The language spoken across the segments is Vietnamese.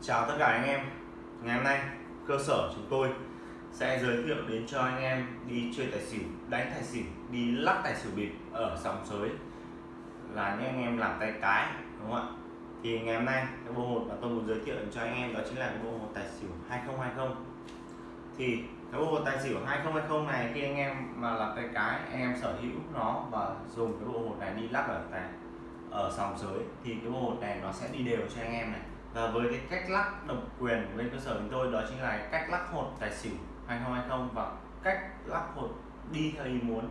Chào tất cả anh em. Ngày hôm nay cơ sở chúng tôi sẽ giới thiệu đến cho anh em đi chơi tài xỉu, đánh tài xỉu, đi lắc tài xỉu bịp ở sòng sới. Là những anh em làm tay cái đúng không ạ? Thì ngày hôm nay cái bộ hột mà tôi muốn giới thiệu cho anh em đó chính là cái bộ hột tài xỉu 2020 thì cái bộ hột tài xỉu 2020 này khi anh em mà làm tay cái anh em sở hữu nó và dùng cái bộ hột này đi lắc ở tài ở sòng sới thì cái bộ hột này nó sẽ đi đều cho anh em này và với cái cách lắc độc quyền của bên cơ sở chúng tôi đó chính là cách lắc hột tài xỉu 2020 và cách lắc hột đi theo ý muốn.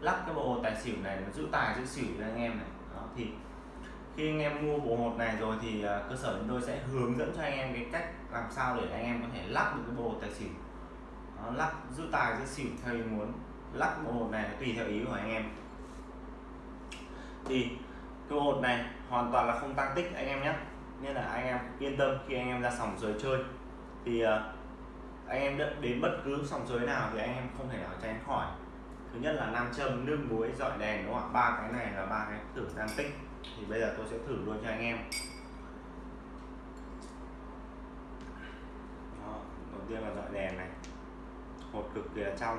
Lắc cái bộ hột tài xỉu này nó giữ tài giữ xỉu cho anh em này. Đó, thì khi anh em mua bộ hột này rồi thì à, cơ sở chúng tôi sẽ hướng dẫn cho anh em cái cách làm sao để anh em có thể lắc được cái bộ hột tài xỉu. Đó, lắc giữ tài giữ xỉu theo ý muốn. Lắc bộ hột này tùy theo ý của anh em. Thì cái bộ hột này hoàn toàn là không tăng tích anh em nhé nên là anh em yên tâm khi anh em ra sòng sới chơi. Thì ờ, anh em đến bất cứ sòng sới nào thì anh em không thể nào tránh khỏi. Thứ nhất là nam châm nước muối dọi đèn đúng không ạ? Ba cái này là ba cái thử gian tích. Thì bây giờ tôi sẽ thử luôn cho anh em. Đó, đầu tiên là dọi đèn này. Một cực kỳ là trong.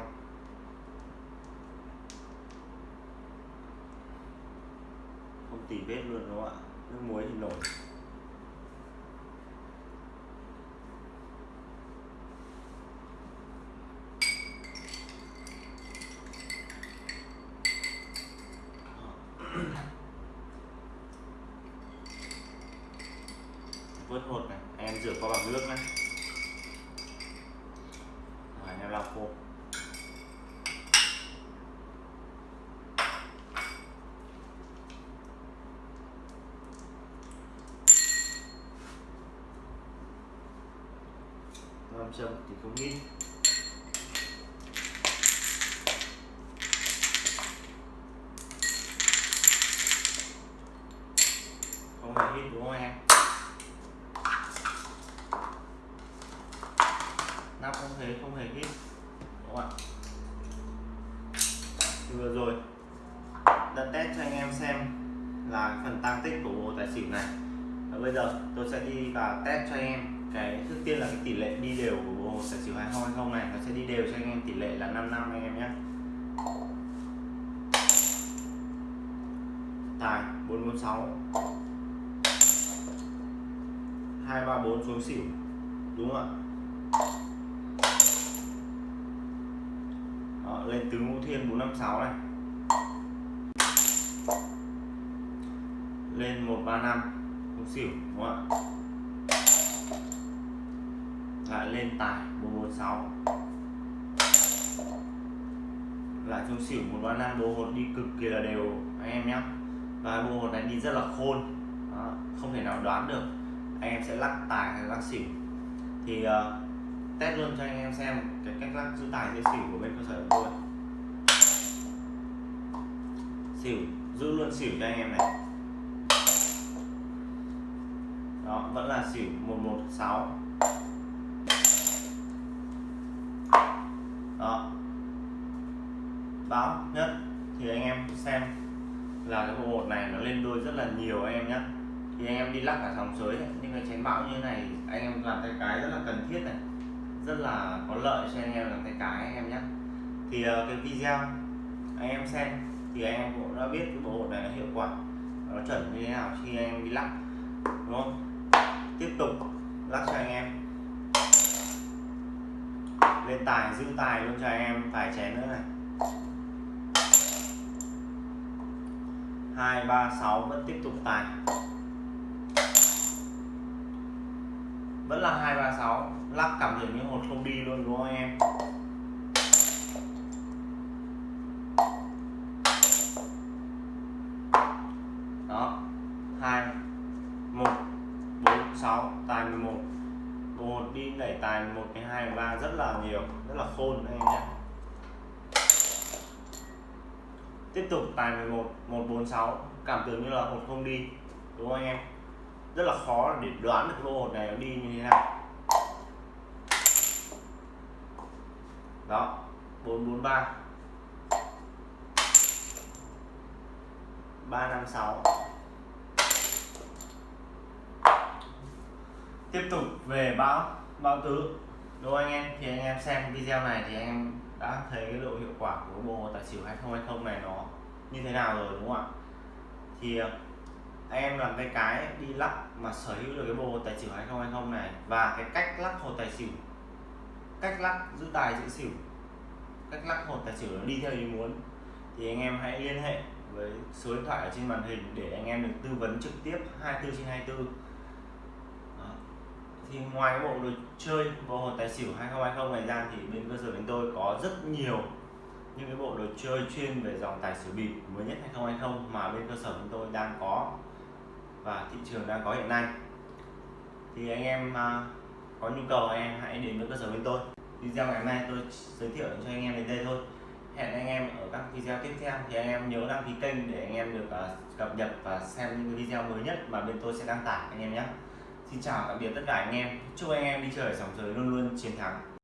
Không tỉ vết luôn đúng không ạ? Nước muối thì nổi. Vớt hột này, em rửa qua bằng nước này. Rồi, em lau khô. Nam châm thì không ít không hề hít đúng không em nắp không hề không hề hít đúng không ạ? Thì vừa rồi, đã test cho anh em xem là phần tăng tích của bộ tài xỉu này. Và bây giờ tôi sẽ đi và test cho anh em cái, trước tiên là cái tỷ lệ đi đều của bộ tài xỉu 2020 này. Nó sẽ đi đều cho anh em tỷ lệ là 5 năm anh em nhé. Tài 446 234 xuống xỉu. Đúng không ạ Đó, Vâng, lên tứ ngũ thiên 456 này. Lên 135 không xỉu đúng không ạ? Lại lên tài 446 lại xuống xỉu 135 bộ hột đi cực kỳ là đều anh em nhé và bộ hột này đi rất là khôn. Đó, không thể nào đoán được. Anh em sẽ lắc tài hay lắc xỉu. Thì uh, test luôn cho anh em xem cái cách lắc giữ tài dây xỉu của bên cơ sở của tôi. Xỉu, giữ luôn xỉu cho anh em này. Đó, vẫn là xỉu 116 đó. Báo nhất thì anh em xem là cái bộ hột này nó lên đôi rất là nhiều anh em nhé thì anh em đi lắc cả sòng sới những cái chén bão như này, anh em làm tay cái rất là cần thiết này rất là có lợi cho anh em làm tay cái anh em nhé. Thì uh, cái video anh em xem thì anh em cũng đã biết cái bộ hột này nó hiệu quả nó chuẩn như thế nào khi anh em đi lắc đúng không? Tiếp tục lắc cho anh em. Lên tài giữ tài luôn cho anh em phải chén nữa này. Hai ba sáu vẫn tiếp tục tài. Vẫn là hai ba sáu. Lắc cảm tưởng như một không đi luôn, đúng không em? Đó. Hai, một, bốn, sáu, tài 11 một. Đi đẩy tài một, cái hai, ba rất là nhiều, rất là khôn anh em nhé. Tiếp tục tài 11 146 cảm tưởng như là hột không đi, đúng không anh em? Rất là khó để đoán được lô hột này nó đi như thế nào. Đó 443 356 tiếp tục về báo báo tứ. Đúng anh em? Thì anh em xem video này thì anh em đã thấy cái độ hiệu quả của bộ tài xỉu 2020 này nó như thế nào rồi, đúng không ạ? Thì em làm cái cái, đi lắc mà sở hữu được cái bộ hồ tài xỉu 2020 này. Và cái cách lắc hồ tài xỉu. Cách lắc giữ tài giữ xỉu. Cách lắc hồ tài xỉu nó đi theo ý muốn. Thì anh em hãy liên hệ với số điện thoại ở trên màn hình để anh em được tư vấn trực tiếp 24 trên 24 Đó. thì ngoài cái bộ đồ chơi, bộ hồ tài xỉu 2020 này ra thì bên cơ sở chúng tôi có rất nhiều những cái bộ đồ chơi chuyên về dòng tài xỉu bịp mới nhất 2020 mà bên cơ sở chúng tôi đang có và thị trường đang có hiện nay. Thì anh em à, có nhu cầu anh em hãy đến với cơ sở bên tôi. Video ngày hôm nay tôi giới thiệu cho anh em đến đây thôi. Hẹn anh em ở các video tiếp theo. Thì anh em nhớ đăng ký kênh để anh em được uh, cập nhật và xem những video mới nhất mà bên tôi sẽ đăng tải anh em nhé. Xin chào tạm biệt tất cả anh em. Chúc anh em đi chơi sòng sới luôn luôn chiến thắng.